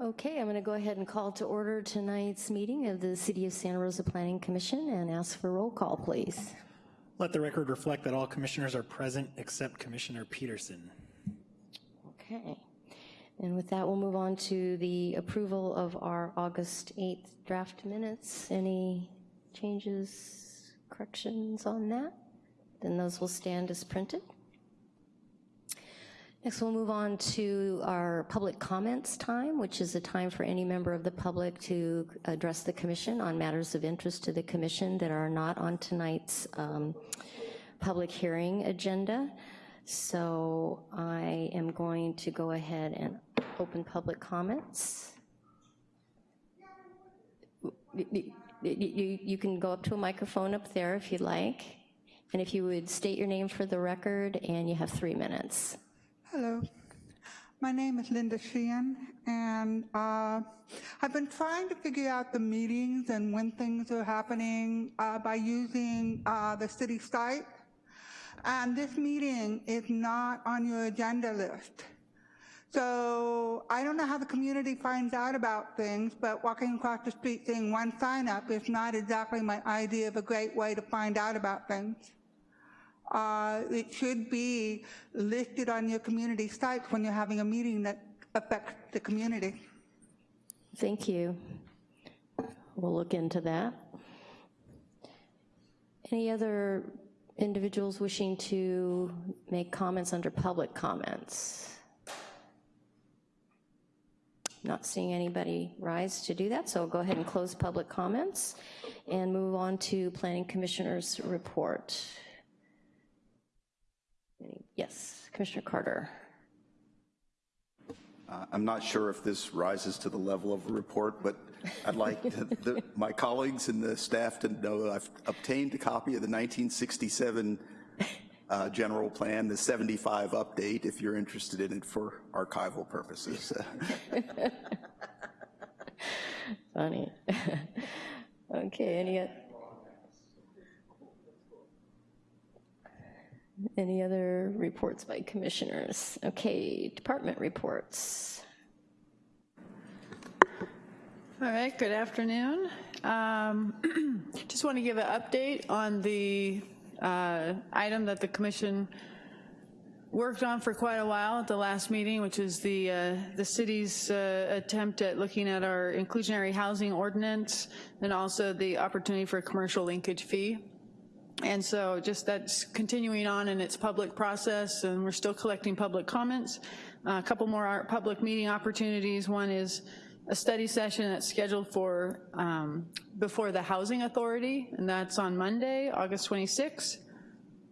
Okay, I'm going to go ahead and call to order tonight's meeting of the City of Santa Rosa Planning Commission and ask for roll call, please. Let the record reflect that all commissioners are present except Commissioner Peterson. Okay. And with that, we'll move on to the approval of our August 8th draft minutes. Any changes, corrections on that? Then those will stand as printed. Next, we'll move on to our public comments time, which is a time for any member of the public to address the commission on matters of interest to the commission that are not on tonight's um, public hearing agenda. So I am going to go ahead and open public comments. You, you, you can go up to a microphone up there if you'd like. And if you would state your name for the record, and you have three minutes. Hello. My name is Linda Sheehan, and uh, I've been trying to figure out the meetings and when things are happening uh, by using uh, the city site. And this meeting is not on your agenda list. So I don't know how the community finds out about things, but walking across the street seeing one sign up is not exactly my idea of a great way to find out about things uh, it should be listed on your community site when you're having a meeting that affects the community. Thank you. We'll look into that. Any other individuals wishing to make comments under public comments? Not seeing anybody rise to do that, so I'll go ahead and close public comments and move on to Planning Commissioner's report. Yes, Commissioner Carter. Uh, I'm not sure if this rises to the level of a report, but I'd like to, the, my colleagues and the staff to know I've obtained a copy of the 1967 uh, general plan, the 75 update, if you're interested in it for archival purposes. Funny. okay, any Any other reports by commissioners? Okay, department reports. All right, good afternoon. Um, just want to give an update on the uh, item that the commission worked on for quite a while at the last meeting, which is the uh, the city's uh, attempt at looking at our inclusionary housing ordinance and also the opportunity for a commercial linkage fee. And so just that's continuing on in its public process and we're still collecting public comments. Uh, a couple more public meeting opportunities. One is a study session that's scheduled for um, before the Housing Authority and that's on Monday, August 26th.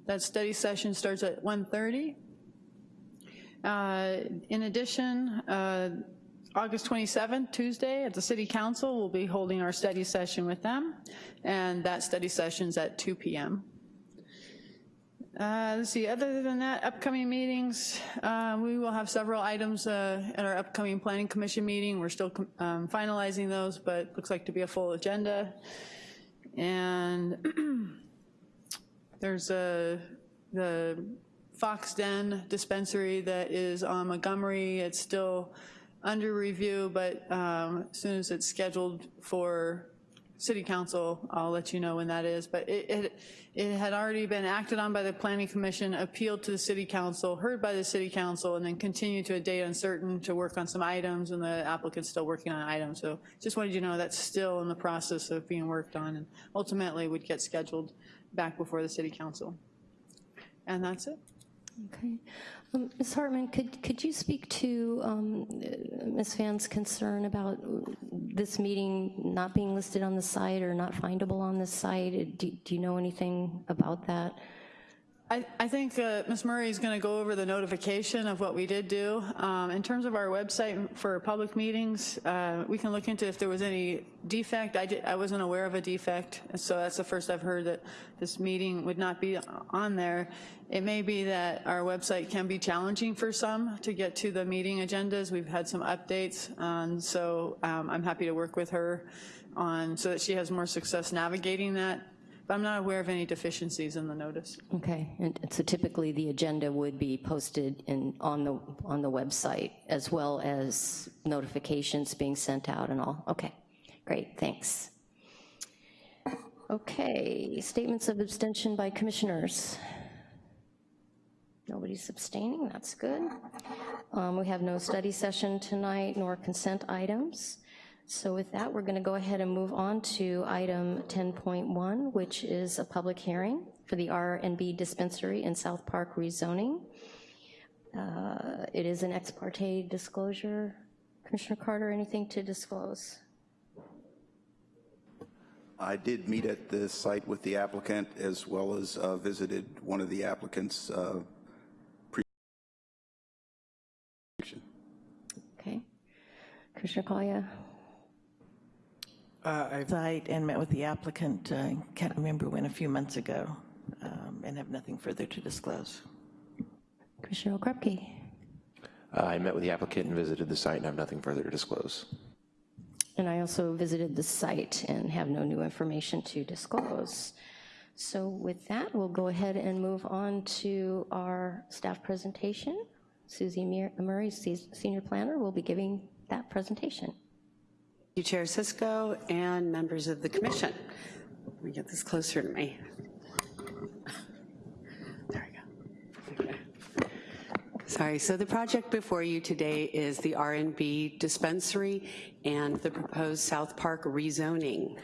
That study session starts at 1.30. Uh, in addition, uh, August 27th, Tuesday, at the City Council, we'll be holding our study session with them, and that study session's at 2 p.m. Uh, let's see, other than that, upcoming meetings, uh, we will have several items uh, at our upcoming Planning Commission meeting. We're still um, finalizing those, but looks like to be a full agenda. And there's a, the Fox Den dispensary that is on Montgomery. It's still under review, but um, as soon as it's scheduled for city council, I'll let you know when that is. But it, it, it, had already been acted on by the planning commission, appealed to the city council, heard by the city council, and then continued to a date uncertain to work on some items, and the applicant's still working on items. So just wanted you to know that's still in the process of being worked on, and ultimately would get scheduled back before the city council. And that's it. Okay. Um, Ms. Hartman, could, could you speak to um, Ms. Van's concern about this meeting not being listed on the site or not findable on the site? Do, do you know anything about that? I, I, think uh, Ms. Murray is going to go over the notification of what we did do. Um, in terms of our website for public meetings, uh, we can look into if there was any defect. I, did, I wasn't aware of a defect, so that's the first I've heard that this meeting would not be on there. It may be that our website can be challenging for some to get to the meeting agendas. We've had some updates, and so um, I'm happy to work with her on so that she has more success navigating that But I'm not aware of any deficiencies in the notice. Okay, and so typically the agenda would be posted in, on the, on the website, as well as notifications being sent out and all? Okay, great, thanks. Okay, statements of abstention by commissioners. Nobody's abstaining, that's good. Um, We have no study session tonight nor consent items. So with that, we're going to go ahead and move on to item 10.1, which is a public hearing for the R and B dispensary in South Park rezoning. Uh, It is an ex parte disclosure. Commissioner Carter, anything to disclose? I did meet at the site with the applicant as well as uh, visited one of the applicants' uh, pre- Okay. Commissioner Collier? Site and met with the applicant, uh, can't remember when, a few months ago, um, and have nothing further to disclose. Commissioner Okrepke? Uh, I met with the applicant and visited the site and have nothing further to disclose. And I also visited the site and have no new information to disclose. So with that, we'll go ahead and move on to our staff presentation. Susie Murray, Senior Planner, will be giving that presentation. You, Chair Cisco, and members of the commission. Let me get this closer to me. There we go. Okay. Sorry, so the project before you today is the R and B dispensary and the proposed South Park rezoning.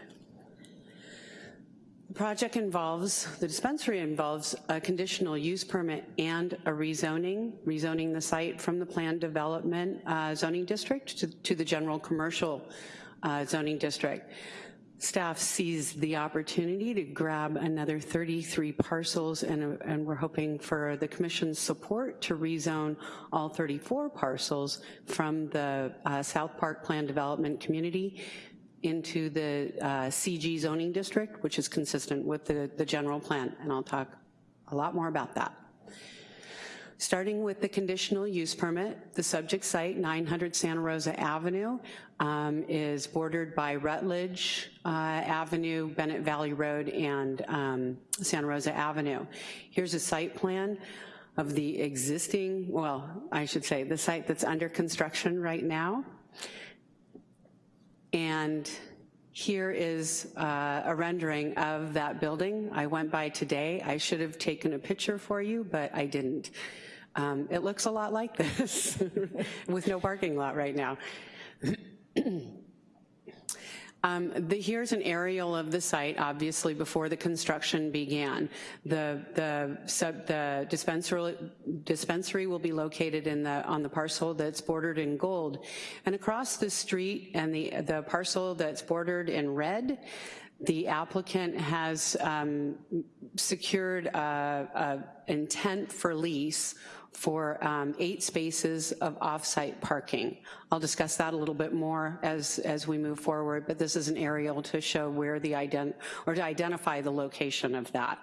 The project involves, the dispensary involves a conditional use permit and a rezoning, rezoning the site from the planned development uh, zoning district to, to the general commercial uh, zoning district. Staff sees the opportunity to grab another 33 parcels, and, and we're hoping for the commission's support to rezone all 34 parcels from the uh, South Park Plan Development Community into the uh, CG zoning district, which is consistent with the, the general plan, and I'll talk a lot more about that. Starting with the conditional use permit, the subject site, 900 Santa Rosa Avenue, um, is bordered by Rutledge uh, Avenue, Bennett Valley Road, and um, Santa Rosa Avenue. Here's a site plan of the existing, well, I should say, the site that's under construction right now. And here is uh, a rendering of that building. I went by today. I should have taken a picture for you, but I didn't. Um, It looks a lot like this, with no parking lot right now. Um, the, here's an aerial of the site, obviously before the construction began. The, the, sub, the dispensary, dispensary will be located in the, on the parcel that's bordered in gold. And across the street and the, the parcel that's bordered in red, the applicant has um, secured a, a intent for lease for um, eight spaces of off-site parking. I'll discuss that a little bit more as, as we move forward, but this is an aerial to show where the ident, or to identify the location of that.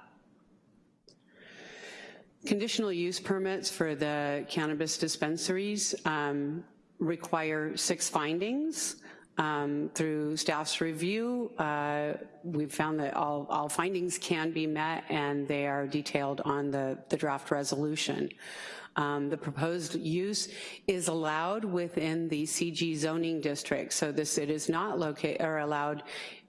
Conditional use permits for the cannabis dispensaries um, require six findings. Um, through staff's review, uh, we've found that all, all findings can be met and they are detailed on the, the draft resolution. Um, the proposed use is allowed within the CG zoning district, so this it is not located or allowed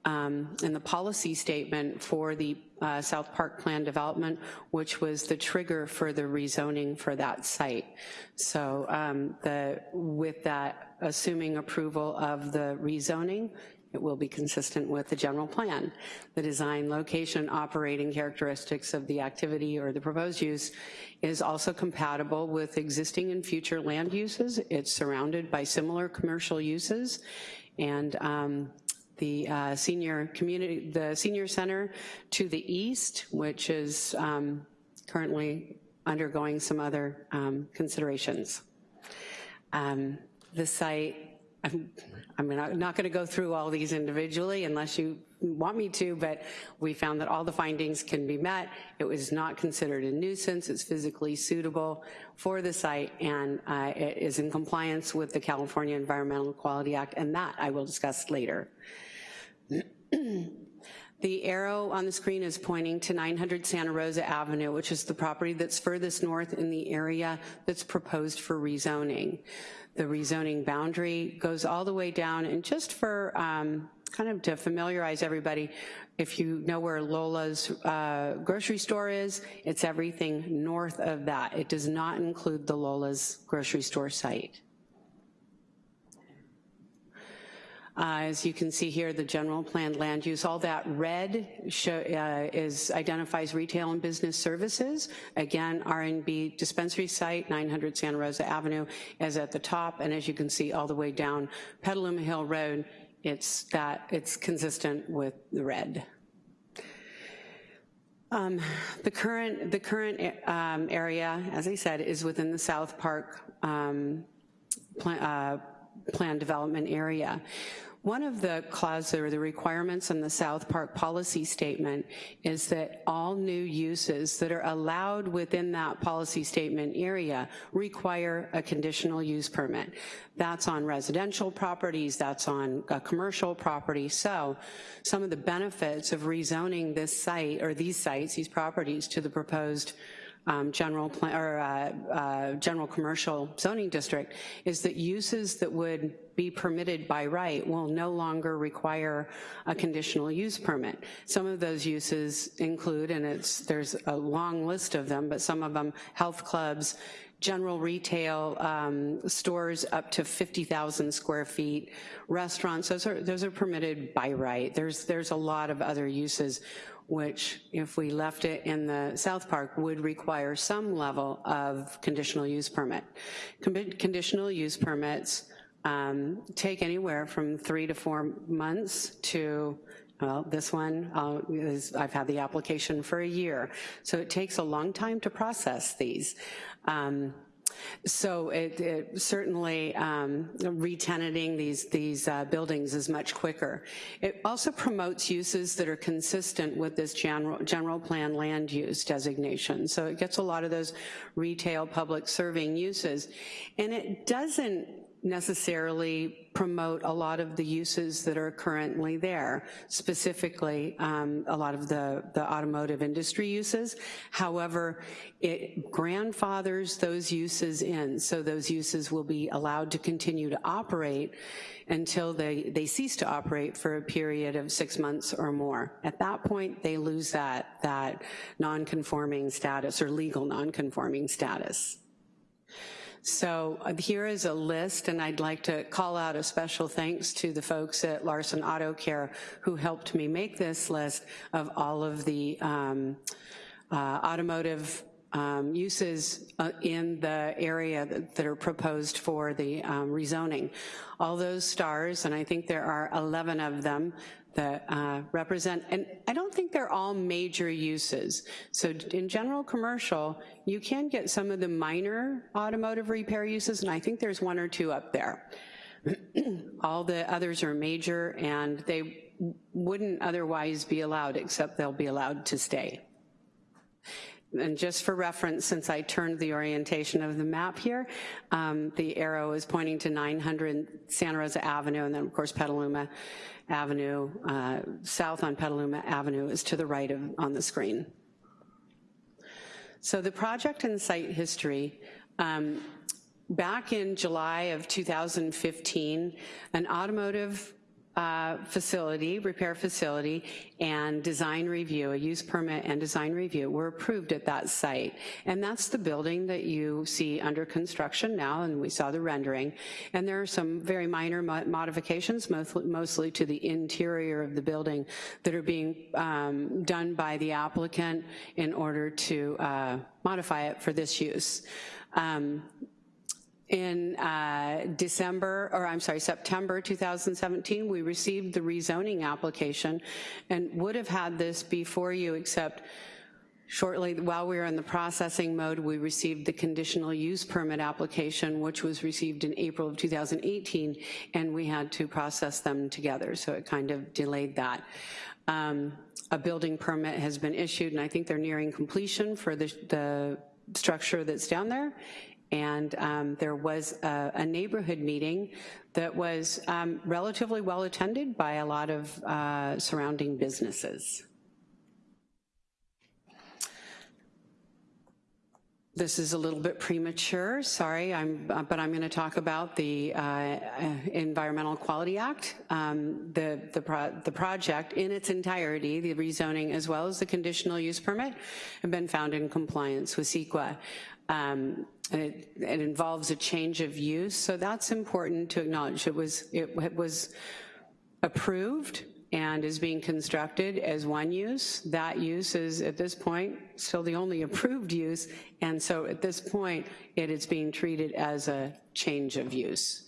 um, in the policy statement for the uh, South Park Plan development, which was the trigger for the rezoning for that site. So um, the, with that, assuming approval of the rezoning, it will be consistent with the general plan. The design, location, operating characteristics of the activity or the proposed use is also compatible with existing and future land uses. It's surrounded by similar commercial uses. And um, the uh, senior community, the senior center to the east, which is um, currently undergoing some other um, considerations. Um, the site, I'm, I'm not, gonna go through all these individually unless you want me to, but we found that all the findings can be met. It was not considered a nuisance, it's physically suitable for the site, and uh, it is in compliance with the California Environmental Quality Act, and that I will discuss later. The arrow on the screen is pointing to 900 Santa Rosa Avenue, which is the property that's furthest north in the area that's proposed for rezoning. The rezoning boundary goes all the way down, and just for um, kind of to familiarize everybody, if you know where Lola's uh, grocery store is, it's everything north of that. It does not include the Lola's grocery store site. Uh, As you can see here, the general planned land use, all that red show, uh, is, identifies retail and business services. Again, R&B dispensary site, 900 Santa Rosa Avenue is at the top, and as you can see all the way down Petaluma Hill Road, it's that, it's consistent with the red. Um, The current, the current um, area, as I said, is within the South Park um, plan, uh, plan development area. One of the clauses or the requirements in the South Park policy statement is that all new uses that are allowed within that policy statement area require a conditional use permit. That's on residential properties, that's on a commercial property. So some of the benefits of rezoning this site or these sites, these properties to the proposed um, general plan, or uh, uh, general commercial zoning district is that uses that would be permitted by right will no longer require a conditional use permit. Some of those uses include, and it's there's a long list of them, but some of them health clubs, general retail um, stores up to 50,000 square feet, restaurants, those are, those are permitted by right. There's, there's a lot of other uses which if we left it in the South Park would require some level of conditional use permit. Con conditional use permits um, take anywhere from three to four months to well, this one, uh, is, I've had the application for a year. So it takes a long time to process these. Um, so it, it certainly um, retenanting these, these uh, buildings is much quicker. It also promotes uses that are consistent with this general, general plan land use designation. So it gets a lot of those retail public serving uses. And it doesn't necessarily promote a lot of the uses that are currently there, specifically um, a lot of the, the automotive industry uses. However, it grandfathers those uses in, so those uses will be allowed to continue to operate until they, they cease to operate for a period of six months or more. At that point, they lose that, that non-conforming status or legal non-conforming status. So uh, here is a list, and I'd like to call out a special thanks to the folks at Larson Auto Care who helped me make this list of all of the um, uh, automotive um, uses uh, in the area that, that, are proposed for the um, rezoning. All those stars, and I think there are 11 of them, that uh, represent, and I don't think they're all major uses. So in general commercial, you can get some of the minor automotive repair uses, and I think there's one or two up there. all the others are major, and they wouldn't otherwise be allowed, except they'll be allowed to stay. And just for reference, since I turned the orientation of the map here, um, the arrow is pointing to 900 Santa Rosa Avenue, and then of course Petaluma Avenue, uh, south on Petaluma Avenue is to the right of, on the screen. So the project and site history, um, back in July of 2015, an automotive uh, facility, repair facility, and design review, a use permit and design review were approved at that site. And that's the building that you see under construction now, and we saw the rendering. And there are some very minor mo modifications, mostly, mostly, to the interior of the building that are being um, done by the applicant in order to uh, modify it for this use. Um, in uh, December, or I'm sorry, September 2017, we received the rezoning application and would have had this before you, except shortly while we were in the processing mode, we received the conditional use permit application, which was received in April of 2018, and we had to process them together, so it kind of delayed that. Um, a building permit has been issued, and I think they're nearing completion for the, the structure that's down there, And um, there was a, a neighborhood meeting that was um, relatively well attended by a lot of uh, surrounding businesses. This is a little bit premature, sorry, I'm, uh, but I'm going to talk about the uh, uh, Environmental Quality Act. Um, The, the, pro the project in its entirety, the rezoning as well as the conditional use permit, have been found in compliance with CEQA. Um, and it, it involves a change of use, so that's important to acknowledge. It was, it, it was approved and is being constructed as one use. That use is, at this point, still the only approved use, and so at this point, it is being treated as a change of use.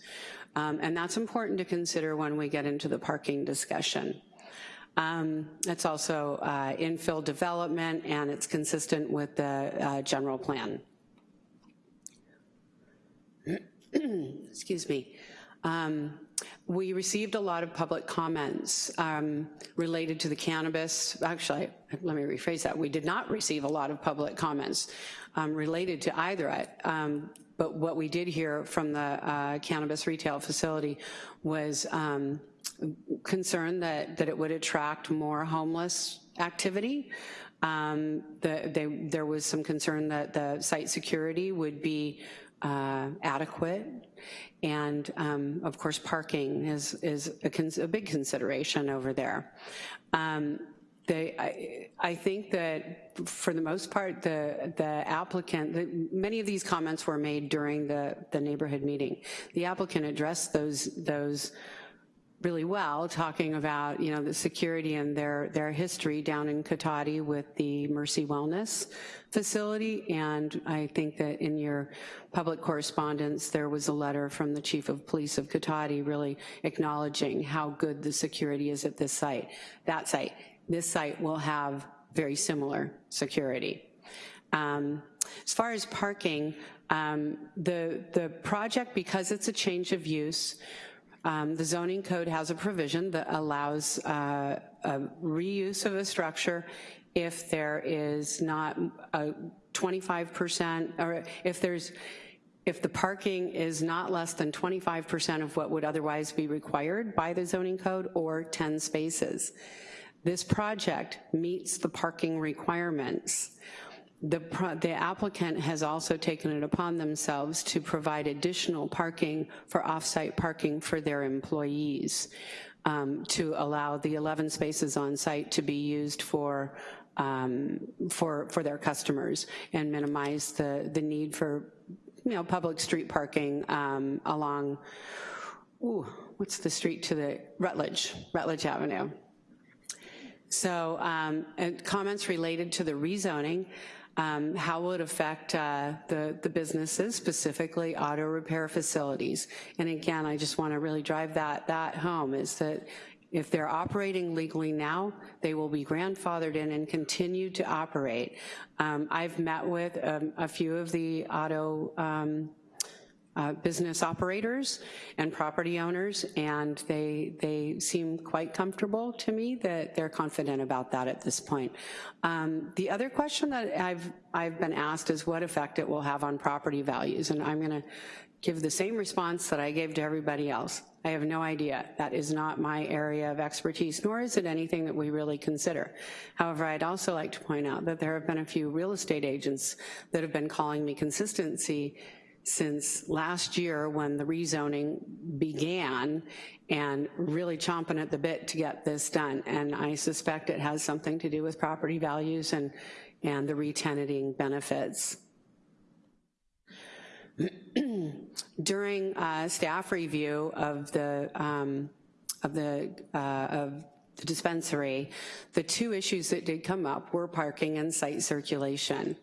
Um, and that's important to consider when we get into the parking discussion. Um, it's also uh, infill development, and it's consistent with the uh, general plan. Excuse me. Um, we received a lot of public comments um, related to the cannabis. Actually, let me rephrase that. We did not receive a lot of public comments um, related to either. Um, but what we did hear from the uh, cannabis retail facility was um, concern that, that it would attract more homeless activity. Um, the, they, there was some concern that the site security would be uh, adequate. And um, of course, parking is, is a, a big consideration over there. Um, they, I, I, think that for the most part, the, the applicant, the, many of these comments were made during the, the neighborhood meeting. The applicant addressed those, those really well, talking about, you know, the security and their, their history down in Cotati with the Mercy Wellness facility. And I think that in your public correspondence, there was a letter from the chief of police of Cotati really acknowledging how good the security is at this site, that site. This site will have very similar security. Um, as far as parking, um, the, the project, because it's a change of use, um, the zoning code has a provision that allows uh, a reuse of a structure if there is not a 25%, or if there's, if the parking is not less than 25% of what would otherwise be required by the zoning code or 10 spaces. This project meets the parking requirements. The, the, applicant has also taken it upon themselves to provide additional parking for off-site parking for their employees um, to allow the 11 spaces on site to be used for um, for for their customers and minimize the the need for you know public street parking um, along ooh, what's the street to the Rutledge Rutledge Avenue. So um, comments related to the rezoning um, how will it affect uh, the, the businesses, specifically auto repair facilities? And again, I just wanna really drive that, that home, is that if they're operating legally now, they will be grandfathered in and continue to operate. Um, I've met with um, a few of the auto um, uh, business operators and property owners, and they, they seem quite comfortable to me that they're confident about that at this point. Um, the other question that I've, I've been asked is what effect it will have on property values, and I'm gonna give the same response that I gave to everybody else. I have no idea. That is not my area of expertise, nor is it anything that we really consider. However, I'd also like to point out that there have been a few real estate agents that have been calling me consistency since last year when the rezoning began and really chomping at the bit to get this done. And I suspect it has something to do with property values and, and the retenanting benefits. During uh, staff review of the, um, of the, uh, of the dispensary, the two issues that did come up were parking and site circulation.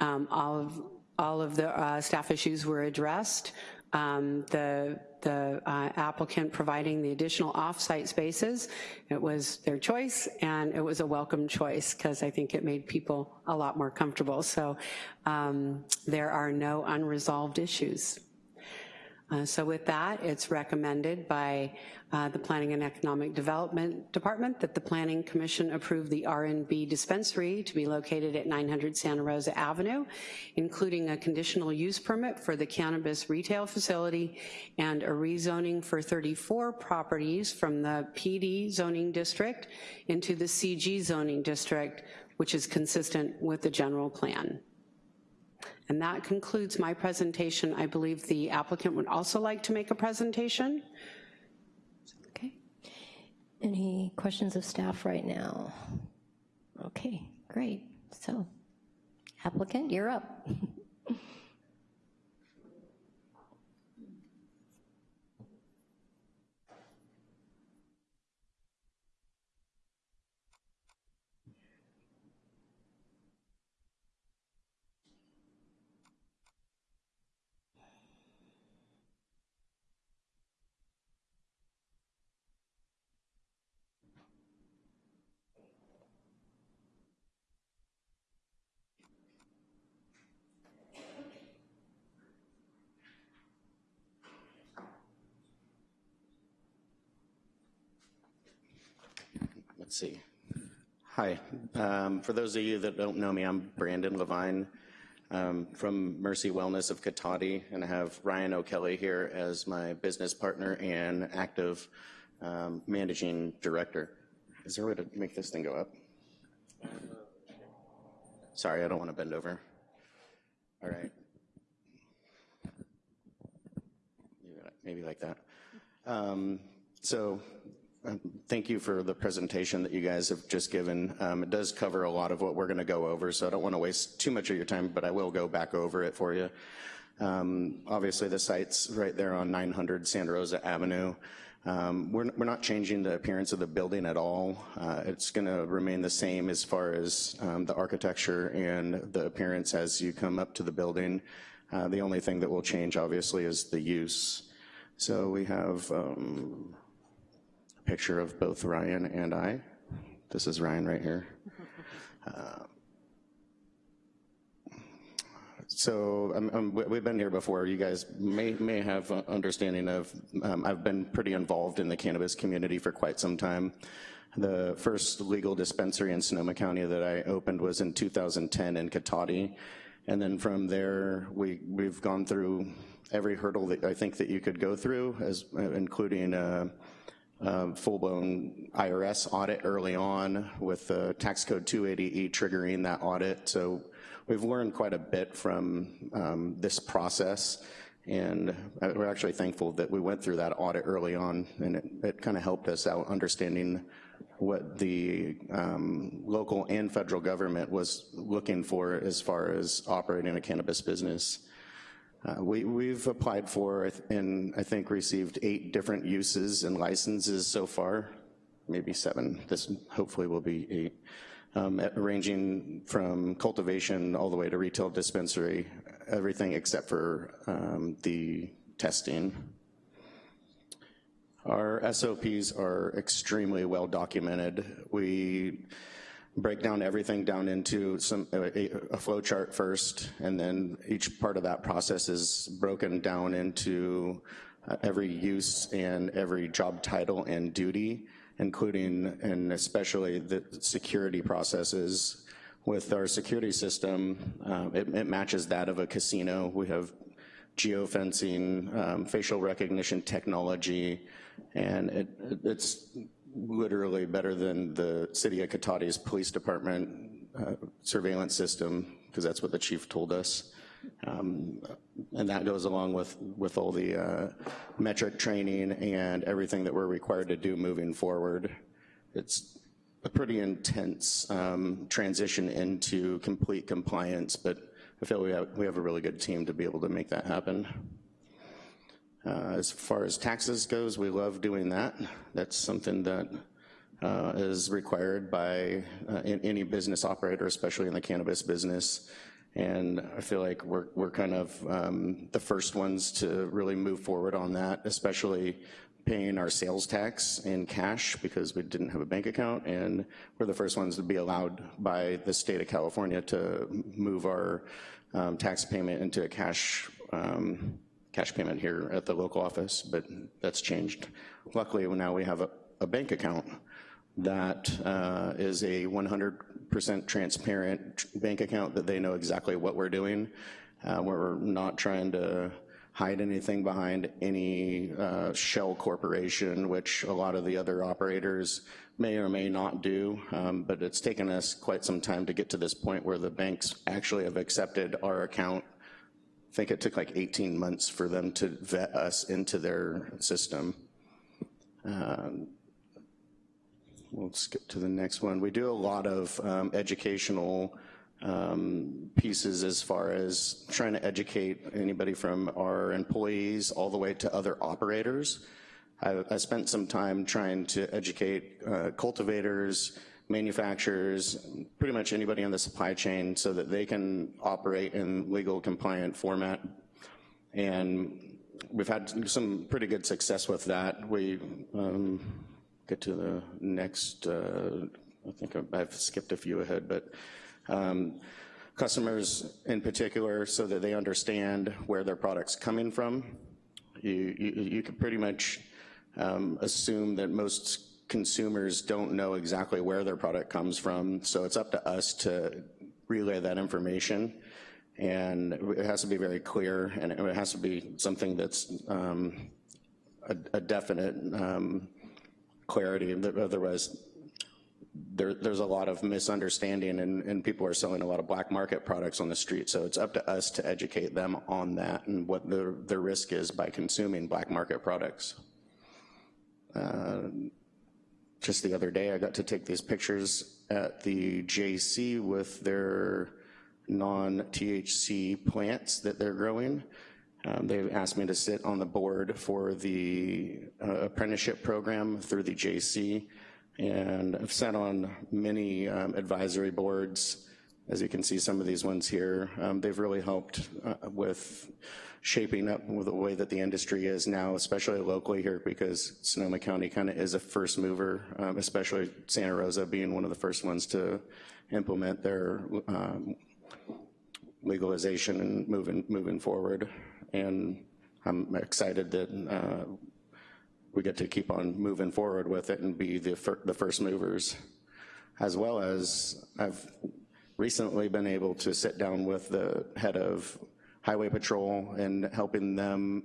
Um, all of all of the uh, staff issues were addressed. Um, the the uh, applicant providing the additional off-site spaces. It was their choice and it was a welcome choice because I think it made people a lot more comfortable. So um, there are no unresolved issues. Uh, So with that, it's recommended by uh, the Planning and Economic Development Department that the Planning Commission approve the R&B dispensary to be located at 900 Santa Rosa Avenue, including a conditional use permit for the cannabis retail facility and a rezoning for 34 properties from the PD zoning district into the CG zoning district, which is consistent with the general plan. And that concludes my presentation. I believe the applicant would also like to make a presentation. Okay. Any questions of staff right now? Okay, great. So applicant, you're up. Let's see. Hi. Um, For those of you that don't know me, I'm Brandon Levine um, from Mercy Wellness of Cotati, and I have Ryan O'Kelly here as my business partner and active um, managing director. Is there a way to make this thing go up? Sorry, I don't want to bend over. All right. Maybe like that. Um, So Thank you for the presentation that you guys have just given. Um, It does cover a lot of what we're going to go over, so I don't want to waste too much of your time, but I will go back over it for you. Um, Obviously, the site's right there on 900 Santa Rosa Avenue. Um, We're we're not changing the appearance of the building at all. Uh, It's going to remain the same as far as um, the architecture and the appearance as you come up to the building. Uh, The only thing that will change, obviously, is the use. So we have um, picture of both Ryan and I. This is Ryan right here. Uh, So um, um, we- we've been here before. You guys may, may have understanding of, um, I've been pretty involved in the cannabis community for quite some time. The first legal dispensary in Sonoma County that I opened was in 2010 in Cotati. And then from there, we, we've gone through every hurdle that I think that you could go through, as, uh, including uh, um, full-blown IRS audit early on with the tax code 280E triggering that audit. So we've learned quite a bit from um, this process. And we're actually thankful that we went through that audit early on and it, it kind of helped us out understanding what the um, local and federal government was looking for as far as operating a cannabis business. Uh, we, we've applied for and I think received eight different uses and licenses so far, maybe seven. This hopefully will be eight, um, ranging from cultivation all the way to retail dispensary, everything except for um, the testing. Our SOPs are extremely well documented. We break down everything down into some a, a flow chart first, and then each part of that process is broken down into uh, every use and every job title and duty, including and especially the security processes. With our security system, uh, it, it, matches that of a casino. We have geofencing, um, facial recognition technology, and it, it's literally better than the city of Cotati's police department uh, surveillance system, because that's what the chief told us. Um, and that goes along with, with all the uh, metric training and everything that we're required to do moving forward. It's a pretty intense um, transition into complete compliance, but I feel we have, we have a really good team to be able to make that happen. Uh, as far as taxes goes, we love doing that. That's something that uh, is required by uh, any business operator, especially in the cannabis business. And I feel like we're, we're kind of um, the first ones to really move forward on that, especially paying our sales tax in cash because we didn't have a bank account and we're the first ones to be allowed by the state of California to move our um, tax payment into a cash um, cash payment here at the local office, but that's changed. Luckily, now we have a, a bank account that uh, is a 100% transparent bank account that they know exactly what we're doing. Uh, we're not trying to hide anything behind any uh, shell corporation, which a lot of the other operators may or may not do, um, but it's taken us quite some time to get to this point where the banks actually have accepted our account. I think it took like 18 months for them to vet us into their system. Um, we'll skip to the next one. We do a lot of um, educational um, pieces as far as trying to educate anybody from our employees all the way to other operators. I, I spent some time trying to educate uh, cultivators, manufacturers, pretty much anybody in the supply chain so that they can operate in legal compliant format. And we've had some pretty good success with that. We um, get to the next, uh, I think I've skipped a few ahead, but um, customers in particular so that they understand where their product's coming from. You, you, you can pretty much um, assume that most consumers don't know exactly where their product comes from, so it's up to us to relay that information. And it has to be very clear, and it has to be something that's um, a, a, definite um, clarity, otherwise there, there's a lot of misunderstanding and, and, people are selling a lot of black market products on the street. So it's up to us to educate them on that and what the, the risk is by consuming black market products. Uh, just the other day, I got to take these pictures at the JC with their non-THC plants that they're growing. Um, they asked me to sit on the board for the uh, apprenticeship program through the JC and I've sat on many um, advisory boards. As you can see, some of these ones here, um, they've really helped uh, with shaping up the way that the industry is now, especially locally here, because Sonoma County kind of is a first mover, um, especially Santa Rosa being one of the first ones to implement their um, legalization and moving moving forward. And I'm excited that uh, we get to keep on moving forward with it and be the, fir the first movers. As well as I've recently been able to sit down with the head of Highway Patrol and helping them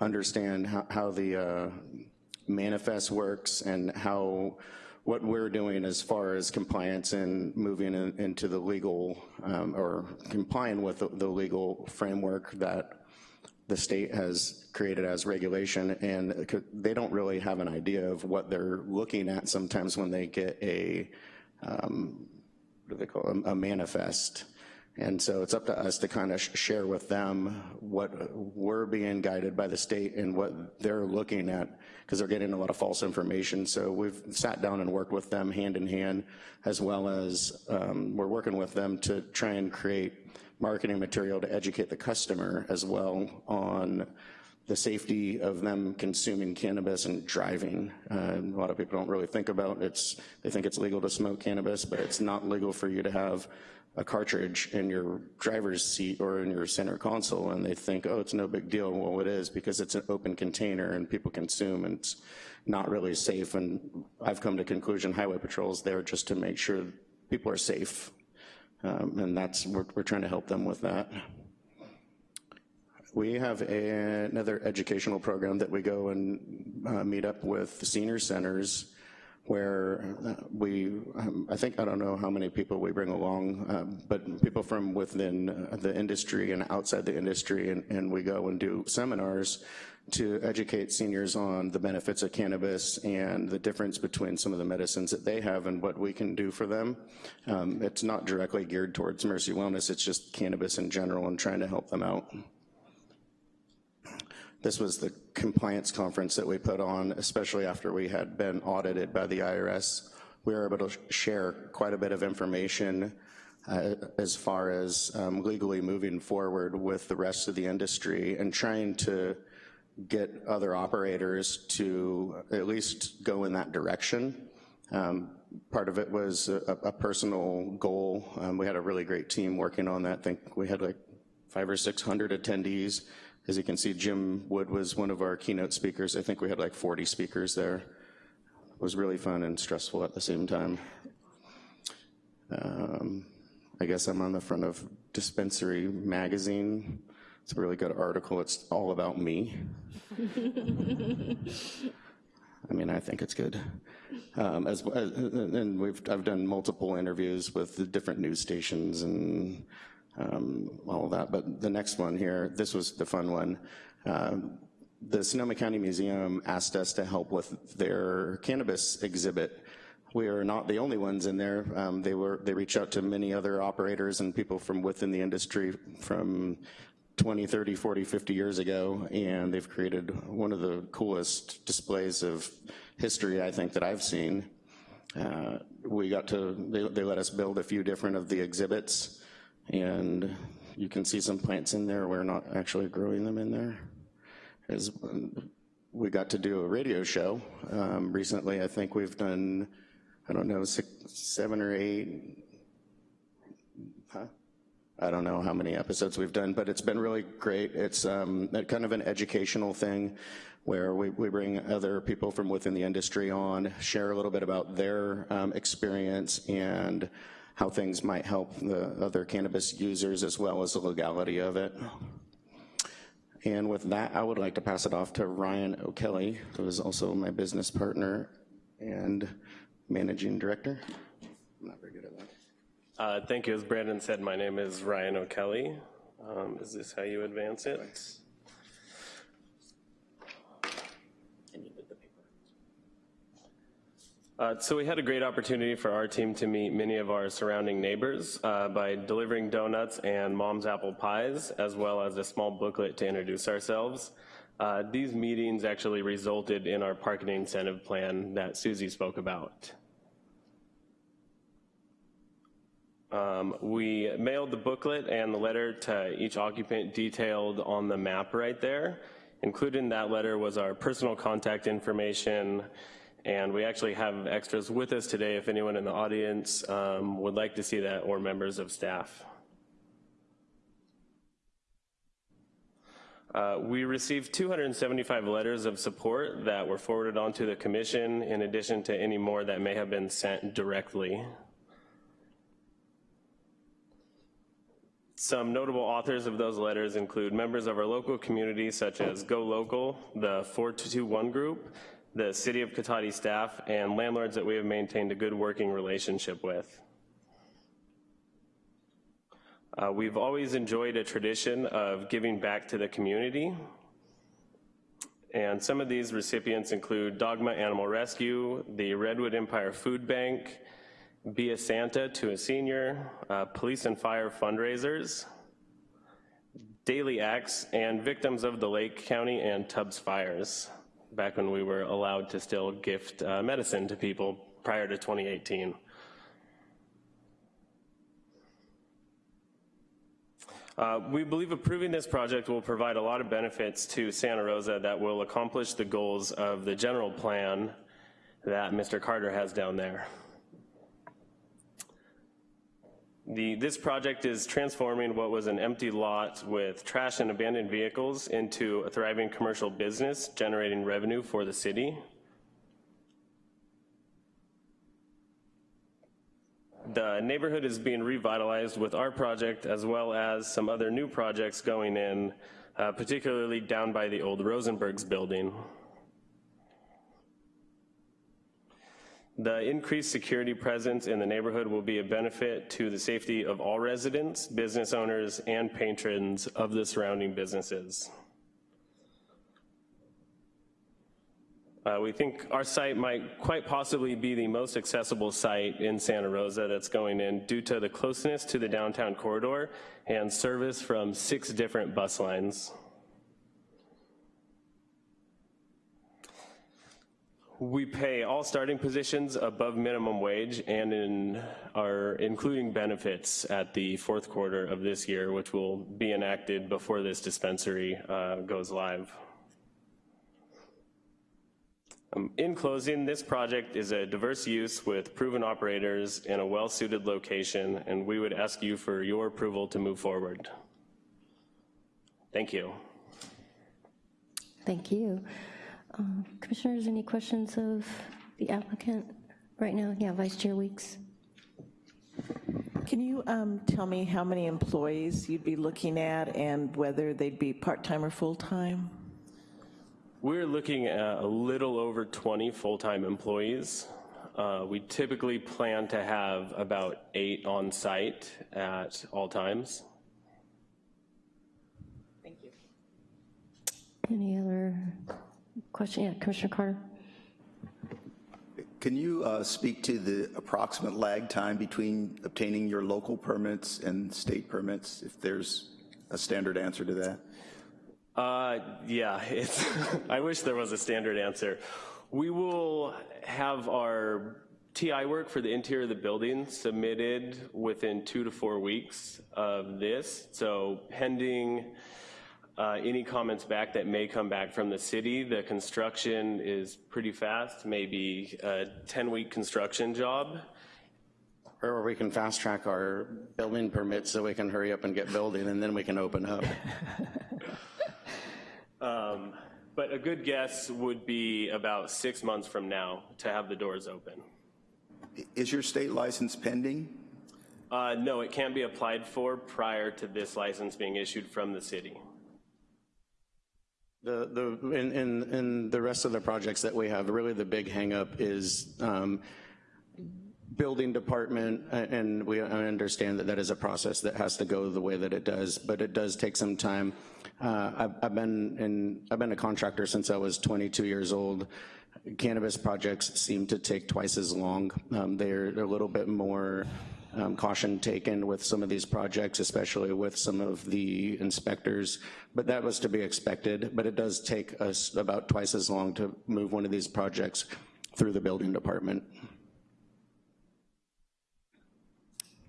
understand how, how the uh, manifest works and how what we're doing as far as compliance and moving in, into the legal um, or complying with the, the legal framework that the state has created as regulation. And they don't really have an idea of what they're looking at sometimes when they get a, um, what do they call it, a manifest. And so it's up to us to kind of share with them what we're being guided by the state and what they're looking at because they're getting a lot of false information. So we've sat down and worked with them hand in hand as well as um, we're working with them to try and create marketing material to educate the customer as well on the safety of them consuming cannabis and driving. Uh, a lot of people don't really think about it's, they think it's legal to smoke cannabis, but it's not legal for you to have a cartridge in your driver's seat or in your center console and they think, oh, it's no big deal. Well, it is because it's an open container and people consume and it's not really safe. And I've come to conclusion Highway Patrol is there just to make sure people are safe um, and that's, we're, we're trying to help them with that. We have a, another educational program that we go and uh, meet up with senior centers where uh, we, um, I think, I don't know how many people we bring along, uh, but people from within uh, the industry and outside the industry, and, and we go and do seminars to educate seniors on the benefits of cannabis and the difference between some of the medicines that they have and what we can do for them. Um, it's not directly geared towards Mercy Wellness, it's just cannabis in general and trying to help them out. This was the compliance conference that we put on, especially after we had been audited by the IRS. We were able to share quite a bit of information uh, as far as um, legally moving forward with the rest of the industry and trying to get other operators to at least go in that direction. Um, part of it was a, a personal goal. Um, we had a really great team working on that. I think we had like five or 600 attendees As you can see, Jim Wood was one of our keynote speakers. I think we had like 40 speakers there. It was really fun and stressful at the same time. Um, I guess I'm on the front of Dispensary Magazine. It's a really good article. It's all about me. I mean, I think it's good. Um, as, as, and we've, I've done multiple interviews with the different news stations and um, all of that. But the next one here, this was the fun one. Um, the Sonoma County Museum asked us to help with their cannabis exhibit. We are not the only ones in there. Um, they were they reached out to many other operators and people from within the industry from 20, 30, 40, 50 years ago, and they've created one of the coolest displays of history, I think, that I've seen. Uh, we got to, they, they let us build a few different of the exhibits, and you can see some plants in there. We're not actually growing them in there. As, we got to do a radio show um, recently. I think we've done, I don't know, six, seven or eight, huh? I don't know how many episodes we've done, but it's been really great. It's um, kind of an educational thing where we, we bring other people from within the industry on, share a little bit about their um, experience and how things might help the other cannabis users as well as the legality of it. And with that, I would like to pass it off to Ryan O'Kelly, who is also my business partner and managing director. I'm not very good at that. Uh, thank you. As Brandon said, my name is Ryan O'Kelly. Um, is this how you advance it? Uh, so we had a great opportunity for our team to meet many of our surrounding neighbors uh, by delivering donuts and mom's apple pies, as well as a small booklet to introduce ourselves. Uh, these meetings actually resulted in our parking incentive plan that Susie spoke about. Um, we mailed the booklet and the letter to each occupant detailed on the map right there. Included in that letter was our personal contact information, and we actually have extras with us today if anyone in the audience um, would like to see that or members of staff. Uh, we received 275 letters of support that were forwarded on to the commission in addition to any more that may have been sent directly. Some notable authors of those letters include members of our local community such as Go Local, the 4221 group, the City of Cotati staff, and landlords that we have maintained a good working relationship with. Uh, we've always enjoyed a tradition of giving back to the community. And some of these recipients include Dogma Animal Rescue, the Redwood Empire Food Bank, be a Santa to a senior, uh, police and fire fundraisers, daily acts, and victims of the Lake County and Tubbs fires, back when we were allowed to still gift uh, medicine to people prior to 2018. Uh, we believe approving this project will provide a lot of benefits to Santa Rosa that will accomplish the goals of the general plan that Mr. Carter has down there. The, this project is transforming what was an empty lot with trash and abandoned vehicles into a thriving commercial business, generating revenue for the city. The neighborhood is being revitalized with our project as well as some other new projects going in, uh, particularly down by the old Rosenberg's building. The increased security presence in the neighborhood will be a benefit to the safety of all residents, business owners, and patrons of the surrounding businesses. Uh, we think our site might quite possibly be the most accessible site in Santa Rosa that's going in due to the closeness to the downtown corridor and service from six different bus lines. We pay all starting positions above minimum wage and in are including benefits at the fourth quarter of this year, which will be enacted before this dispensary uh, goes live. Um, in closing, this project is a diverse use with proven operators in a well-suited location, and we would ask you for your approval to move forward. Thank you. thank you. Um, Commissioners, any questions of the applicant right now? Yeah, Vice Chair Weeks. Can you um, tell me how many employees you'd be looking at and whether they'd be part-time or full-time? We're looking at a little over 20 full-time employees. Uh, We typically plan to have about eight on site at all times. Thank you. Any other question? Yeah, Commissioner Carter? Can you uh, speak to the approximate lag time between obtaining your local permits and state permits, if there's a standard answer to that? Uh, yeah, it's, I wish there was a standard answer. We will have our TI work for the interior of the building submitted within two to four weeks of this. So pending uh, any comments back that may come back from the city, the construction is pretty fast, maybe a 10-week construction job. Or we can fast track our building permits so we can hurry up and get building and then we can open up. Um, But a good guess would be about six months from now to have the doors open. Is your state license pending? Uh, No, it can't be applied for prior to this license being issued from the city. The, the, in, in, in the rest of the projects that we have, really the big hangup is um, building department, and we, understand that that is a process that has to go the way that it does, but it does take some time. Uh, I've, I've been in, I've been a contractor since I was 22 years old. Cannabis projects seem to take twice as long. Um, They're a little bit more um, caution taken with some of these projects, especially with some of the inspectors, but that was to be expected, but it does take us about twice as long to move one of these projects through the building department.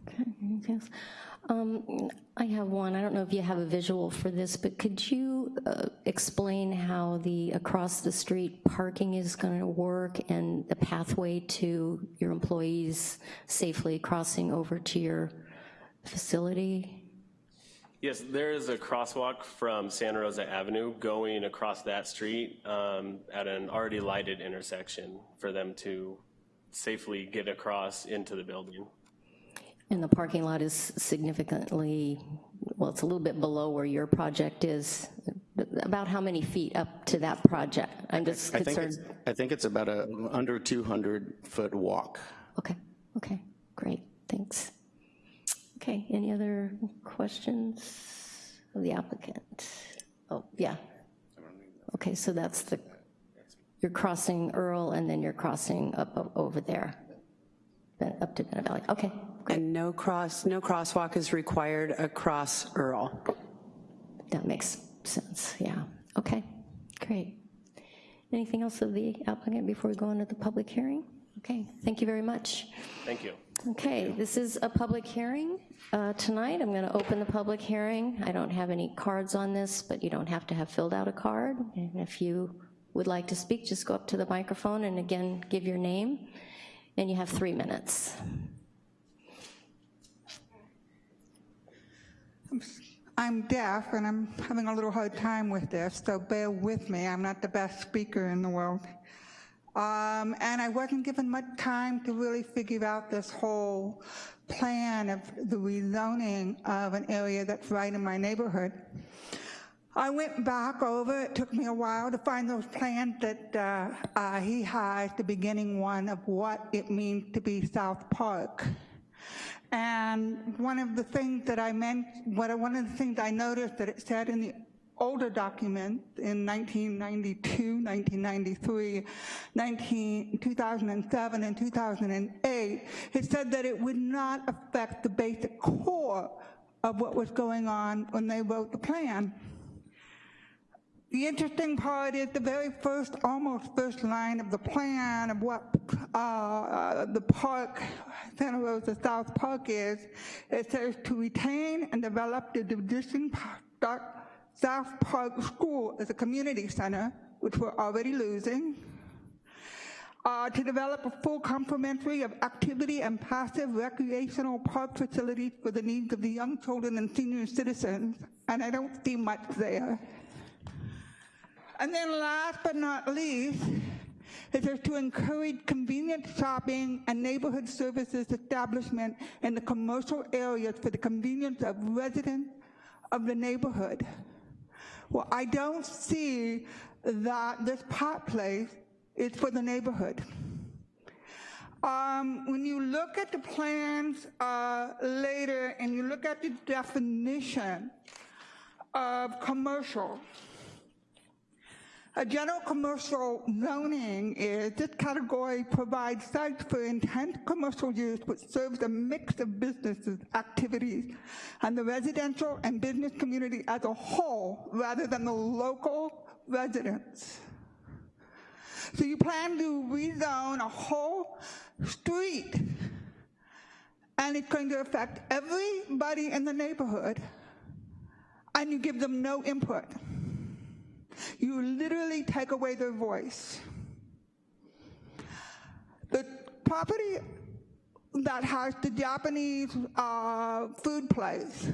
Okay? Um, I have one, I don't know if you have a visual for this, but could you uh, explain how the across-the-street parking is going to work and the pathway to your employees safely crossing over to your facility? Yes, there is a crosswalk from Santa Rosa Avenue going across that street um, at an already lighted intersection for them to safely get across into the building. And the parking lot is significantly, well, it's a little bit below where your project is. About how many feet up to that project? I'm just I think concerned. I think it's about a under 200 foot walk. Okay, okay, great, thanks. Okay, any other questions of the applicant? Oh, yeah. Okay, so that's the, you're crossing Earl and then you're crossing up over there, up to Bennett Valley. Okay, And no cross, no crosswalk is required across Earl. that makes sense, yeah. Okay, great. Anything else of the applicant before we go into the public hearing? Okay, thank you very much. Thank you. Okay, this is a public hearing uh, tonight. I'm going to open the public hearing. I don't have any cards on this, but you don't have to have filled out a card. And if you would like to speak, just go up to the microphone and again, give your name, and you have three minutes. I'm deaf and I'm having a little hard time with this, so bear with me. I'm not the best speaker in the world. Um, and I wasn't given much time to really figure out this whole plan of the rezoning of an area that's right in my neighborhood. I went back over, it took me a while to find those plans that uh, uh, he has, the beginning one of what it means to be South Park. And one of the things that I meant, what one of the things I noticed that it said in the older document in 1992, 1993, 19, 2007, and 2008, it said that it would not affect the basic core of what was going on when they wrote the plan. The interesting part is the very first, almost first line of the plan of what uh, the park, Santa Rosa South Park is. It says to retain and develop the Division Park, South Park School as a community center, which we're already losing. Uh, to develop a full complementary of activity and passive recreational park facilities for the needs of the young children and senior citizens, and I don't see much there. And then last but not least, says to encourage convenient shopping and neighborhood services establishment in the commercial areas for the convenience of residents of the neighborhood. Well, I don't see that this pot place is for the neighborhood. Um, when you look at the plans uh, later and you look at the definition of commercial, a general commercial zoning is this category provides sites for intense commercial use which serves a mix of businesses, activities, and the residential and business community as a whole rather than the local residents. So you plan to rezone a whole street and it's going to affect everybody in the neighborhood and you give them no input. You literally take away their voice. The property that has the Japanese uh, food place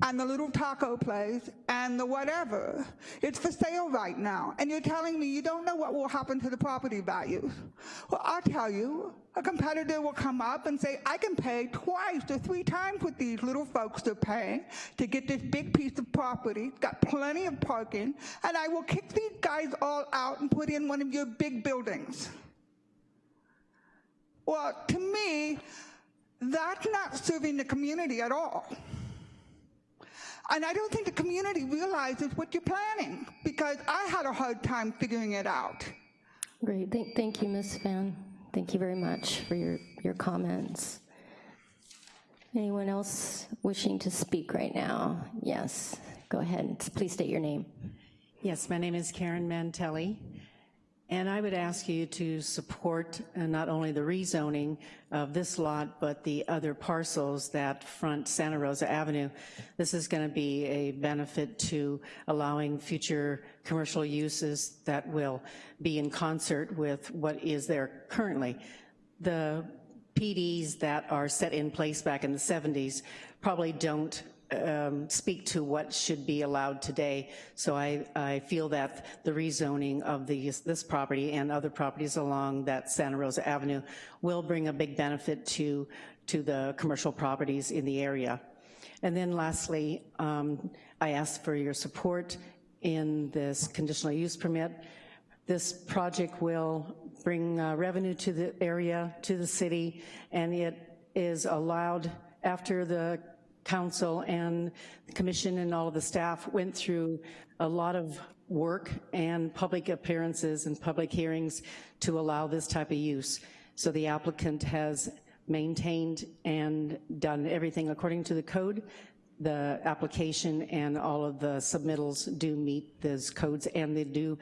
and the little taco place and the whatever, it's for sale right now. And you're telling me you don't know what will happen to the property values. Well, I'll tell you, a competitor will come up and say, I can pay twice or three times what these little folks are paying to get this big piece of property, it's got plenty of parking, and I will kick these guys all out and put in one of your big buildings. Well, to me, that's not serving the community at all. And I don't think the community realizes what you're planning because I had a hard time figuring it out. Great, thank, thank you, Ms. Fan. Thank you very much for your, your comments. Anyone else wishing to speak right now? Yes, go ahead, please state your name. Yes, my name is Karen Mantelli, and I would ask you to support uh, not only the rezoning of this lot, but the other parcels that front Santa Rosa Avenue. This is gonna be a benefit to allowing future commercial uses that will be in concert with what is there currently. The PDs that are set in place back in the 70s probably don't um, speak to what should be allowed today. So I, I feel that the rezoning of these, this property and other properties along that Santa Rosa Avenue will bring a big benefit to, to the commercial properties in the area. And then lastly, um, I ask for your support in this conditional use permit. This project will bring uh, revenue to the area, to the city, and it is allowed after the council and the commission and all of the staff went through a lot of work and public appearances and public hearings to allow this type of use. So the applicant has maintained and done everything according to the code. The application and all of the submittals do meet those codes and they do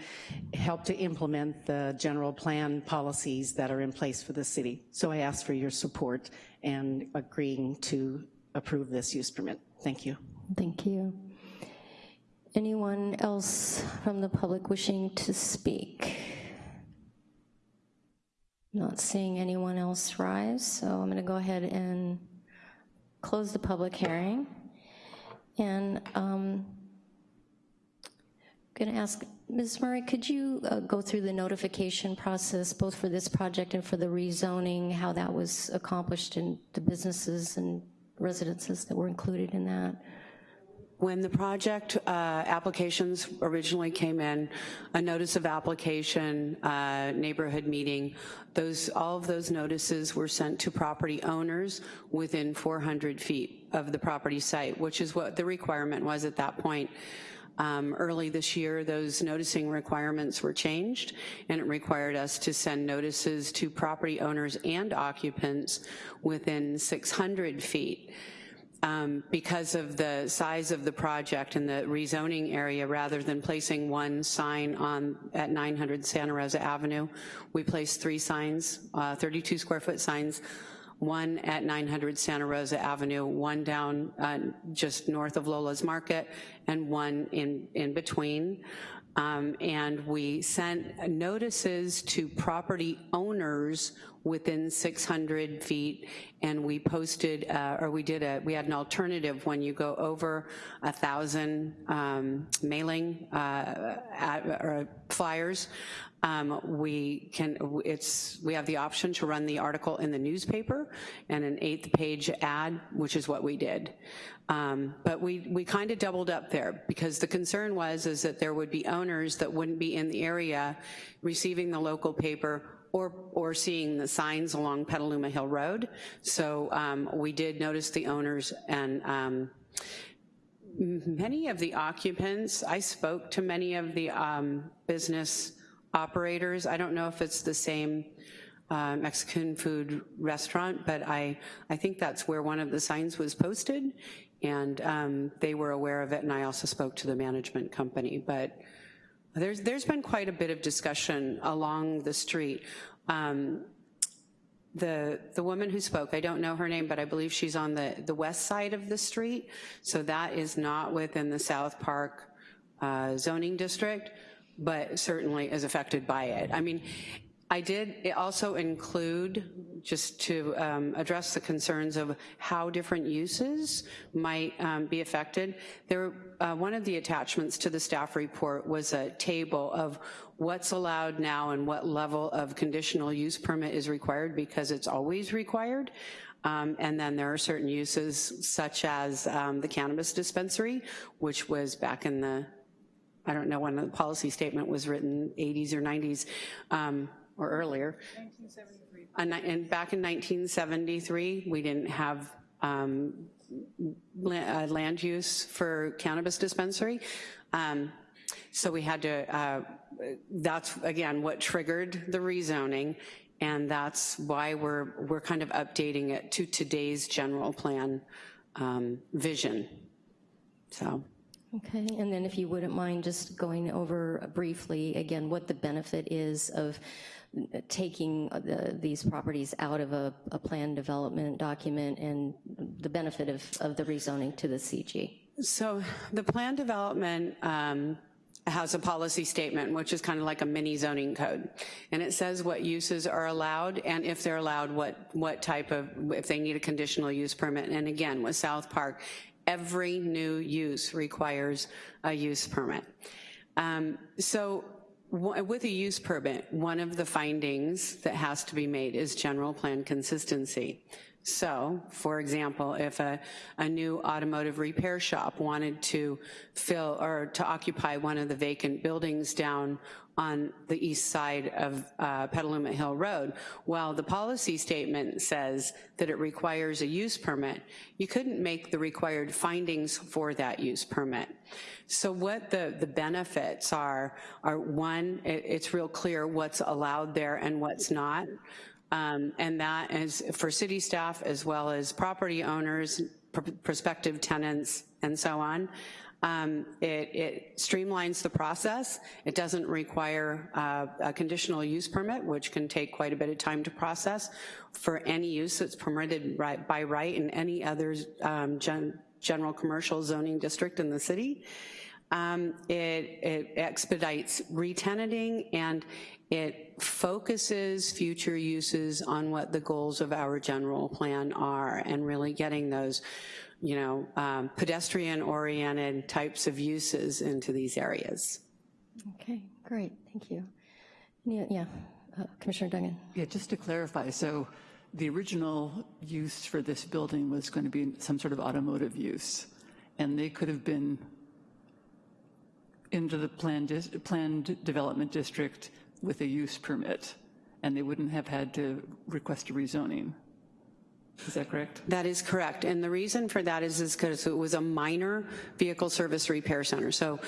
help to implement the general plan policies that are in place for the city. So I ask for your support and agreeing to approve this use permit. Thank you. Thank you. Anyone else from the public wishing to speak? Not seeing anyone else rise, so I'm gonna go ahead and close the public hearing. And um, going to ask, Ms. Murray, could you uh, go through the notification process, both for this project and for the rezoning, how that was accomplished in the businesses and residences that were included in that? When the project uh, applications originally came in, a notice of application, uh, neighborhood meeting, those all of those notices were sent to property owners within 400 feet of the property site, which is what the requirement was at that point. Um, early this year, those noticing requirements were changed, and it required us to send notices to property owners and occupants within 600 feet. Um, because of the size of the project and the rezoning area, rather than placing one sign on at 900 Santa Rosa Avenue, we placed three signs, uh, 32 square foot signs one at 900 Santa Rosa Avenue, one down uh, just north of Lola's Market, and one in, in between. Um, and we sent notices to property owners within 600 feet, and we posted, uh, or we did a, we had an alternative when you go over a thousand um, mailing uh, at, flyers, um, we can, it's, we have the option to run the article in the newspaper and an eighth page ad, which is what we did. Um, but we, we kind of doubled up there because the concern was is that there would be owners that wouldn't be in the area receiving the local paper or, or seeing the signs along Petaluma Hill Road. So um, we did notice the owners and um, many of the occupants, I spoke to many of the um, business operators. I don't know if it's the same uh, Mexican food restaurant, but I, I think that's where one of the signs was posted, and um, they were aware of it, and I also spoke to the management company. But there's, there's been quite a bit of discussion along the street. Um, the, the woman who spoke, I don't know her name, but I believe she's on the, the west side of the street, so that is not within the South Park uh, zoning district, but certainly is affected by it. I mean, I did also include, just to um, address the concerns of how different uses might um, be affected, there, uh, one of the attachments to the staff report was a table of what's allowed now and what level of conditional use permit is required because it's always required. Um, and then there are certain uses such as um, the cannabis dispensary, which was back in the, I don't know when the policy statement was written, 80s or 90s, um, or earlier. 1973. And back in 1973, we didn't have um, uh, land use for cannabis dispensary. Um, so we had to, uh, that's again what triggered the rezoning and that's why we're, we're kind of updating it to today's general plan um, vision, so. Okay, and then if you wouldn't mind just going over briefly again what the benefit is of taking the, these properties out of a, a plan development document and the benefit of, of the rezoning to the CG. So the plan development um, has a policy statement, which is kind of like a mini zoning code. And it says what uses are allowed and if they're allowed, what, what type of, if they need a conditional use permit. And again, with South Park, every new use requires a use permit. Um, so with a use permit, one of the findings that has to be made is general plan consistency. So, for example, if a, a new automotive repair shop wanted to fill or to occupy one of the vacant buildings down on the east side of uh, Petaluma Hill Road. while the policy statement says that it requires a use permit. You couldn't make the required findings for that use permit. So what the, the benefits are, are one, it, it's real clear what's allowed there and what's not. Um, and that is for city staff as well as property owners, pr prospective tenants, and so on. Um, it, it, streamlines the process. It doesn't require uh, a conditional use permit, which can take quite a bit of time to process for any use that's permitted right, by right in any other um, gen, general commercial zoning district in the city. Um, it, it, expedites retenanting and it focuses future uses on what the goals of our general plan are and really getting those you know, um, pedestrian-oriented types of uses into these areas. Okay, great, thank you. Yeah, yeah. Uh, Commissioner Duggan. Yeah, just to clarify, so the original use for this building was going to be some sort of automotive use, and they could have been into the planned, planned development district with a use permit, and they wouldn't have had to request a rezoning. Is that correct? That is correct. And the reason for that is because it was a minor vehicle service repair center. So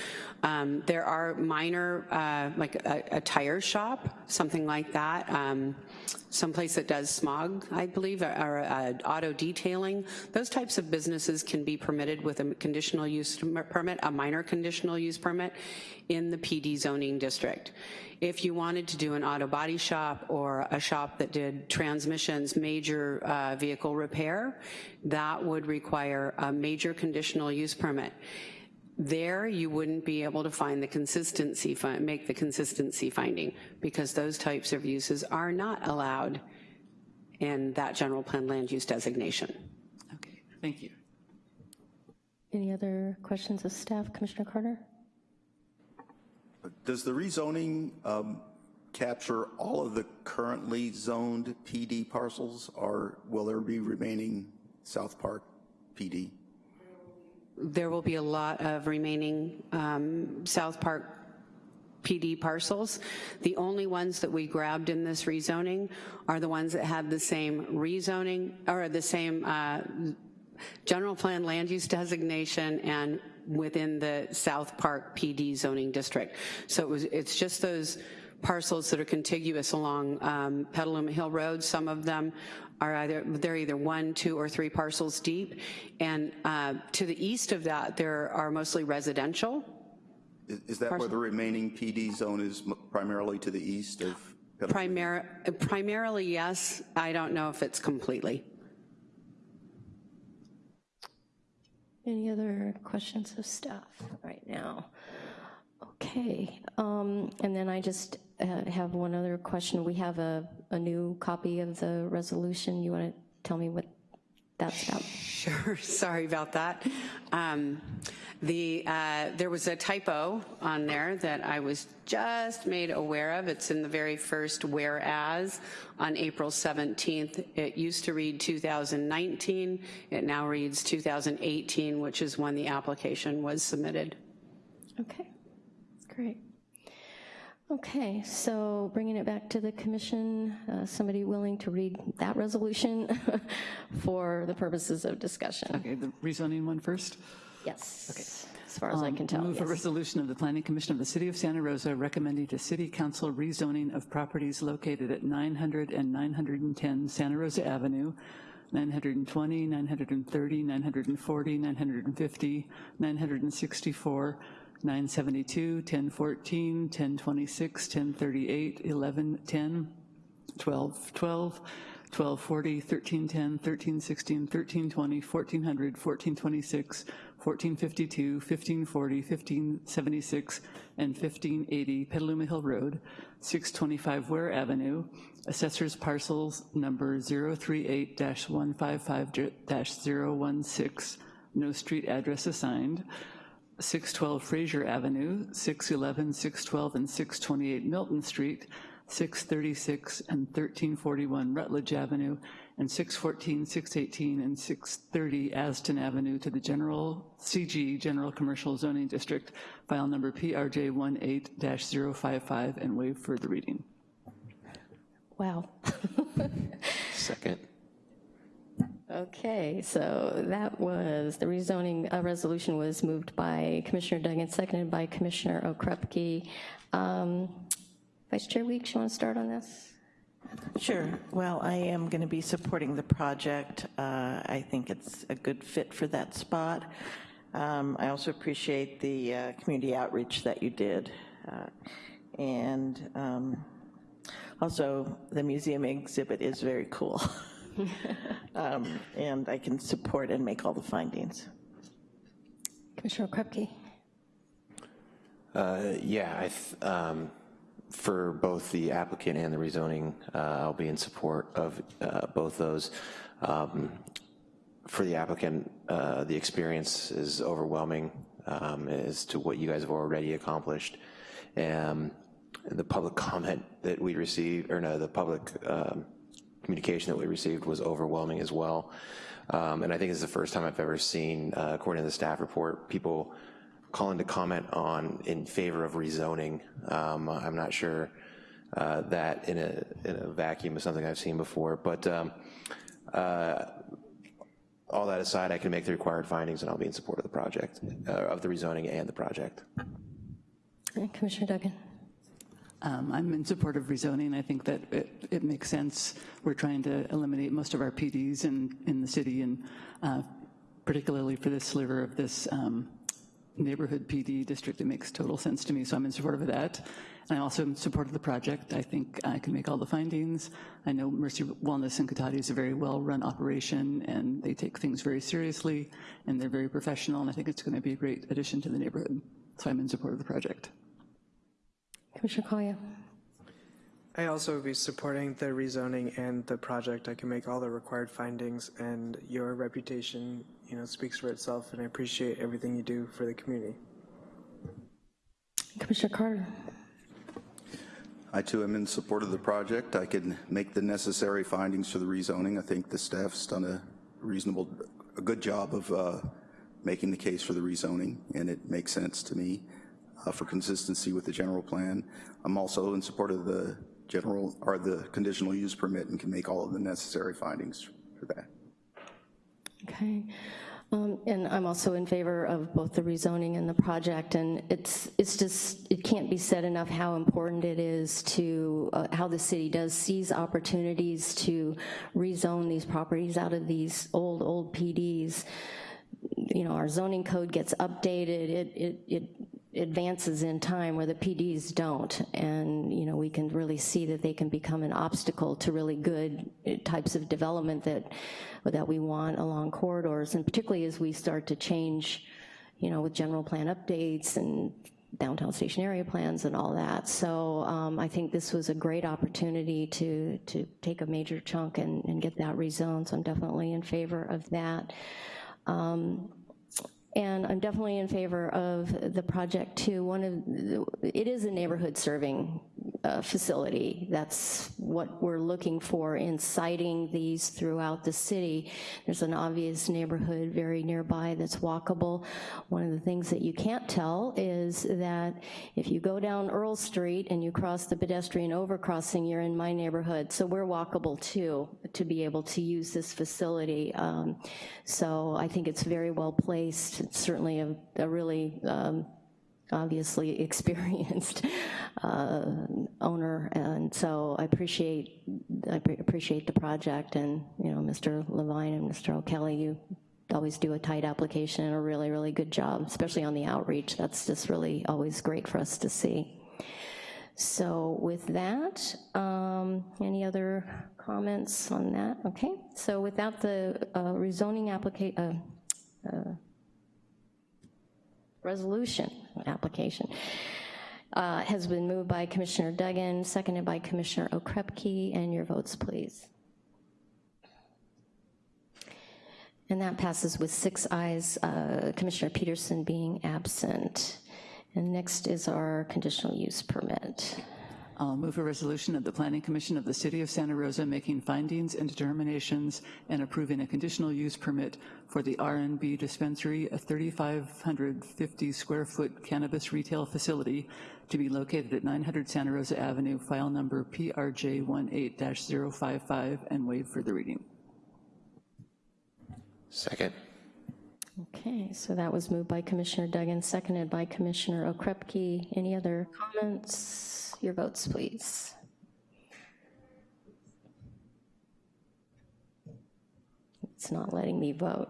um, there are minor, uh, like a, a, tire shop, something like that, um, someplace that does smog, I believe, or, or uh, auto detailing. Those types of businesses can be permitted with a conditional use permit, a minor conditional use permit in the PD zoning district. If you wanted to do an auto body shop or a shop that did transmissions, major uh, vehicle repair, that would require a major conditional use permit. There, you wouldn't be able to find the consistency, make the consistency finding because those types of uses are not allowed in that general plan land use designation. Okay, thank you. Any other questions of staff? Commissioner Carter? Does the rezoning um, capture all of the currently zoned PD parcels, or will there be remaining South Park PD? There will be a lot of remaining um, South Park PD parcels. The only ones that we grabbed in this rezoning are the ones that had the same rezoning, or the same uh, general plan land use designation and within the South Park PD zoning district. So it was, it's just those parcels that are contiguous along um, Petaluma Hill Road. Some of them are either, they're either one, two, or three parcels deep. And uh, to the east of that, there are mostly residential. Is- Is that where the remaining PD zone is primarily to the east of? Petaluma? Primar- primarily, yes. I don't know if it's completely. Any other questions of staff right now? Okay, um, and then I just uh, have one other question. We have a, a new copy of the resolution. You want to tell me what that's about? Sure, sorry about that. Um, the, uh, there was a typo on there that I was just made aware of. It's in the very first whereas on April 17th. It used to read 2019. It now reads 2018, which is when the application was submitted. Okay, great. Okay, so bringing it back to the commission, uh, somebody willing to read that resolution for the purposes of discussion? Okay, the rezoning one first? Yes, Okay. as far as I Um, can tell, Move a resolution of the Planning Commission of the City of Santa Rosa recommending to City Council rezoning of properties located at 900 and 910 Santa Rosa Avenue, 920, 930, 940, 950, 964, 972, 1014, 1026, 1038, 1110, 12, 12, 1240, 1310, 1316, 1320, 1400, 1426, 1452, 1540, 1576, and 1580 Petaluma Hill Road, 625 Ware Avenue, Assessors Parcels Number 038-155-016, no street address assigned, 612 Fraser Avenue, 611, 612, and 628 Milton Street, 636 and 1341 Rutledge Avenue, and 614, 618, and 630 Aston Avenue to the General CG General Commercial Zoning District, file number PRJ 18-055, and waive further reading. Wow. Second. Okay, so that was, the rezoning uh, resolution was moved by Commissioner Duggan, seconded by Commissioner Okrepkie. Um, Vice Chair Weeks, you want to start on this? Sure. Well, I am going to be supporting the project. Uh, I think it's a good fit for that spot. Um, I also appreciate the uh, community outreach that you did. Uh, And um, also, the museum exhibit is very cool. Um, And I can support and make all the findings. Commissioner Okrepkie? Uh, Yeah, I, th- um, for both the applicant and the rezoning, uh, I'll be in support of uh, both those. Um, For the applicant, uh, the experience is overwhelming um, as to what you guys have already accomplished. Um, The public comment that we received, or no, the public um, communication that we received was overwhelming as well. Um, And I think it's the first time I've ever seen, uh, according to the staff report, people calling to comment on in favor of rezoning. Um, I'm not sure uh, that in a, in a vacuum is something I've seen before, but um, uh, all that aside, I can make the required findings and I'll be in support of the project, uh, of the rezoning and the project. Commissioner Duggan? Um, I'm in support of rezoning. I think that it, it makes sense. We're trying to eliminate most of our PDs in, in the city, and uh, particularly for this sliver of this um, neighborhood PD district, it makes total sense to me, so I'm in support of that. And I also am in support of the project. I think I can make all the findings. I know Mercy Wellness in Cotati is a very well-run operation, and they take things very seriously, and they're very professional, and I think it's going to be a great addition to the neighborhood. So I'm in support of the project. Commissioner Collier? I also would be supporting the rezoning and the project. I can make all the required findings and your reputation, you know, speaks for itself and I appreciate everything you do for the community. Commissioner Carter. I too am in support of the project. I can make the necessary findings for the rezoning. I think the staff's done a reasonable, a good job of uh, making the case for the rezoning, and it makes sense to me for consistency with the general plan. I'm also in support of the general, or the conditional use permit and can make all of the necessary findings for that. Okay. Um, And I'm also in favor of both the rezoning and the project, and it's, it's just, it can't be said enough how important it is to, uh, how the city does seize opportunities to rezone these properties out of these old, old PDs. You know, our zoning code gets updated, it, it, it advances in time where the PDs don't, and, you know, we can really see that they can become an obstacle to really good types of development that, that we want along corridors, and particularly as we start to change, you know, with general plan updates and downtown station area plans and all that. So um, I think this was a great opportunity to, to take a major chunk and, and get that rezoned, so I'm definitely in favor of that. Um, and I'm definitely in favor of the project too. One of, the, it is a neighborhood serving uh, facility. That's what we're looking for in siting these throughout the city. There's an obvious neighborhood very nearby that's walkable. One of the things that you can't tell is that if you go down Earl Street and you cross the pedestrian overcrossing, you're in my neighborhood. So we're walkable too, to be able to use this facility. Um, so I think it's very well placed. It's certainly a, a really um, obviously experienced uh, owner, and so I appreciate I appreciate the project, and you know, Mr. Levine and Mr. O'Kelly, you always do a tight application and a really, really good job, especially on the outreach. That's just really always great for us to see. So with that, um, any other comments on that? Okay, so without the uh, rezoning application, uh, uh, resolution application. Uh, has been moved by Commissioner Duggan, seconded by Commissioner Okrepkie, and your votes, please. And that passes with six ayes, uh, Commissioner Peterson being absent. And next is our conditional use permit. I'll move a resolution of the Planning Commission of the City of Santa Rosa making findings and determinations and approving a conditional use permit for the RNB dispensary, a 3,550 square foot cannabis retail facility to be located at 900 Santa Rosa Avenue, file number PRJ18-055, and waive further reading. Second. Okay, so that was moved by Commissioner Duggan, seconded by Commissioner Okrepkie. Any other comments? Your votes, please. It's not letting me vote.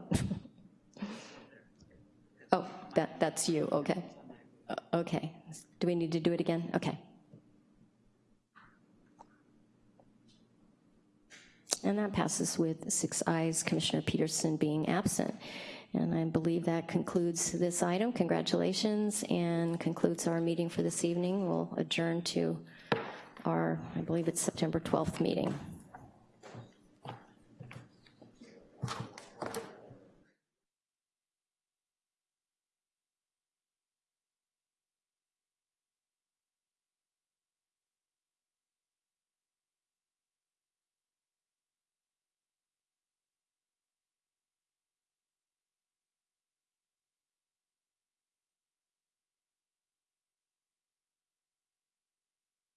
oh, that, that's you, okay. Uh, okay, do we need to do it again? Okay. And that passes with six ayes, Commissioner Peterson being absent. And I believe that concludes this item. Congratulations, and concludes our meeting for this evening. We'll adjourn to our, I believe it's September 12th meeting.